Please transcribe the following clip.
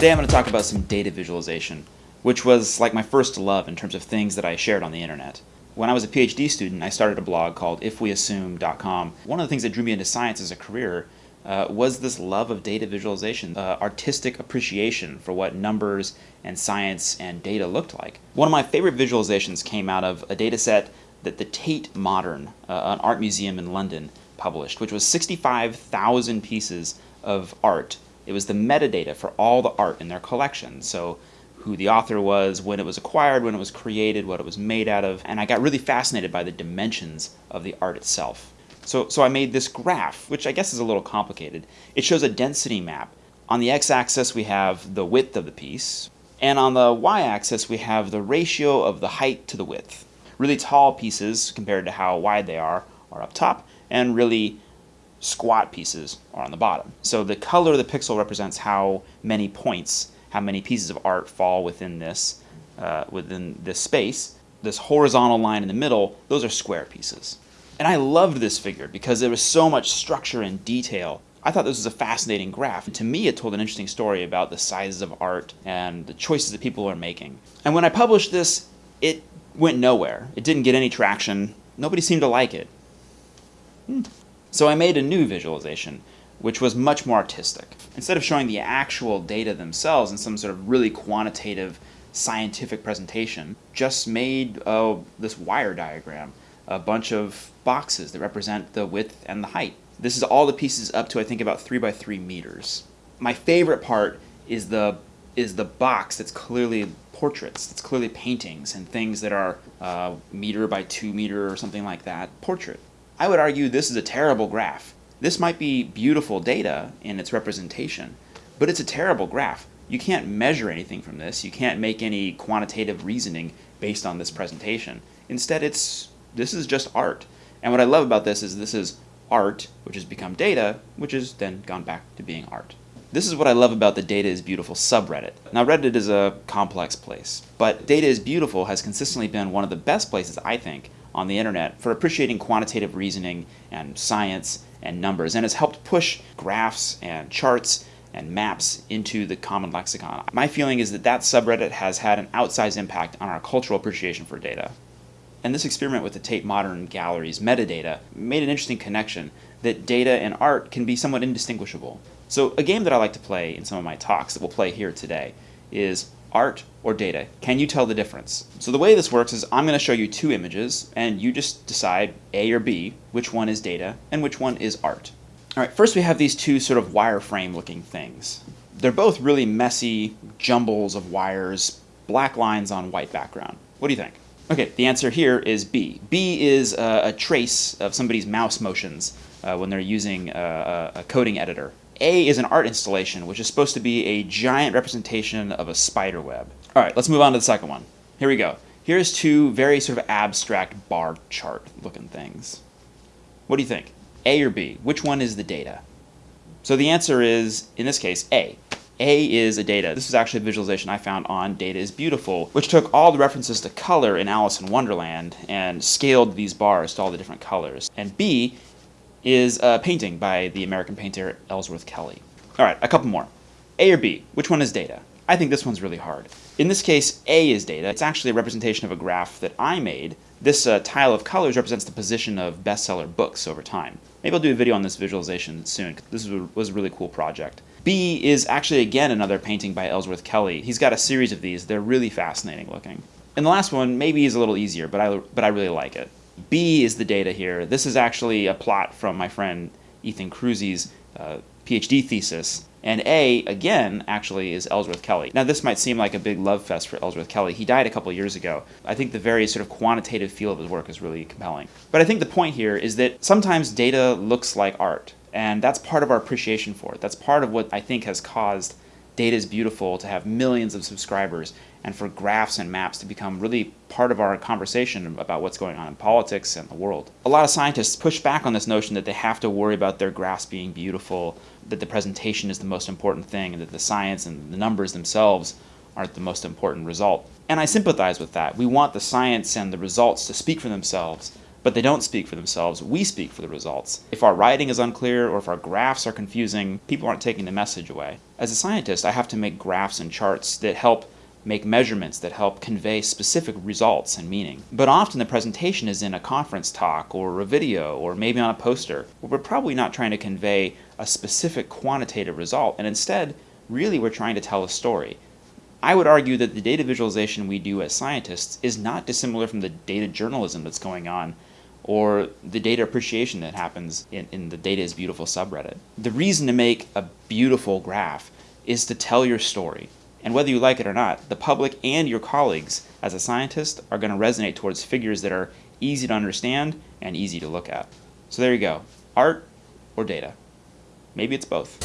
Today I'm going to talk about some data visualization, which was like my first love in terms of things that I shared on the internet. When I was a PhD student, I started a blog called ifweassume.com. One of the things that drew me into science as a career uh, was this love of data visualization, uh, artistic appreciation for what numbers and science and data looked like. One of my favorite visualizations came out of a data set that the Tate Modern, uh, an art museum in London, published, which was 65,000 pieces of art it was the metadata for all the art in their collection. So who the author was, when it was acquired, when it was created, what it was made out of, and I got really fascinated by the dimensions of the art itself. So, so I made this graph, which I guess is a little complicated. It shows a density map. On the x-axis we have the width of the piece, and on the y-axis we have the ratio of the height to the width. Really tall pieces, compared to how wide they are, are up top, and really squat pieces are on the bottom. So the color of the pixel represents how many points, how many pieces of art fall within this, uh, within this space. This horizontal line in the middle, those are square pieces. And I loved this figure because there was so much structure and detail. I thought this was a fascinating graph. And to me, it told an interesting story about the sizes of art and the choices that people are making. And when I published this, it went nowhere. It didn't get any traction. Nobody seemed to like it. Hmm. So I made a new visualization, which was much more artistic. Instead of showing the actual data themselves in some sort of really quantitative scientific presentation, just made uh, this wire diagram, a bunch of boxes that represent the width and the height. This is all the pieces up to I think about 3 by 3 meters. My favorite part is the is the box that's clearly portraits, that's clearly paintings and things that are uh, meter by 2 meter or something like that, portrait. I would argue this is a terrible graph. This might be beautiful data in its representation, but it's a terrible graph. You can't measure anything from this. You can't make any quantitative reasoning based on this presentation. Instead, it's this is just art. And what I love about this is this is art, which has become data, which has then gone back to being art. This is what I love about the Data is Beautiful subreddit. Now Reddit is a complex place, but Data is Beautiful has consistently been one of the best places, I think, on the internet for appreciating quantitative reasoning and science and numbers, and has helped push graphs and charts and maps into the common lexicon. My feeling is that that subreddit has had an outsized impact on our cultural appreciation for data. And this experiment with the Tate Modern Gallery's metadata made an interesting connection that data and art can be somewhat indistinguishable. So a game that I like to play in some of my talks that we'll play here today is art or data? Can you tell the difference? So the way this works is I'm going to show you two images and you just decide A or B, which one is data and which one is art. All right, first we have these two sort of wireframe looking things. They're both really messy jumbles of wires, black lines on white background. What do you think? Okay, the answer here is B. B is a, a trace of somebody's mouse motions uh, when they're using a, a coding editor. A is an art installation, which is supposed to be a giant representation of a spider web. All right, let's move on to the second one. Here we go. Here's two very sort of abstract bar chart looking things. What do you think? A or B? Which one is the data? So the answer is, in this case, A. A is a data. This is actually a visualization I found on Data is Beautiful, which took all the references to color in Alice in Wonderland and scaled these bars to all the different colors. And B is a painting by the American painter Ellsworth Kelly. All right, a couple more. A or B, which one is data? I think this one's really hard. In this case, A is data. It's actually a representation of a graph that I made. This uh, tile of colors represents the position of bestseller books over time. Maybe I'll do a video on this visualization soon. This was a really cool project. B is actually, again, another painting by Ellsworth Kelly. He's got a series of these. They're really fascinating looking. And the last one maybe is a little easier, but I, but I really like it. B is the data here. This is actually a plot from my friend Ethan Kruse's uh, PhD thesis. And A, again, actually is Ellsworth Kelly. Now, this might seem like a big love fest for Ellsworth Kelly. He died a couple years ago. I think the very sort of quantitative feel of his work is really compelling. But I think the point here is that sometimes data looks like art, and that's part of our appreciation for it. That's part of what I think has caused Data is Beautiful to have millions of subscribers and for graphs and maps to become really part of our conversation about what's going on in politics and the world. A lot of scientists push back on this notion that they have to worry about their graphs being beautiful, that the presentation is the most important thing, and that the science and the numbers themselves aren't the most important result. And I sympathize with that. We want the science and the results to speak for themselves, but they don't speak for themselves. We speak for the results. If our writing is unclear or if our graphs are confusing, people aren't taking the message away. As a scientist, I have to make graphs and charts that help make measurements that help convey specific results and meaning. But often the presentation is in a conference talk or a video or maybe on a poster, we're probably not trying to convey a specific quantitative result, and instead, really we're trying to tell a story. I would argue that the data visualization we do as scientists is not dissimilar from the data journalism that's going on or the data appreciation that happens in, in the Data is Beautiful subreddit. The reason to make a beautiful graph is to tell your story. And whether you like it or not, the public and your colleagues as a scientist are going to resonate towards figures that are easy to understand and easy to look at. So there you go. Art or data? Maybe it's both.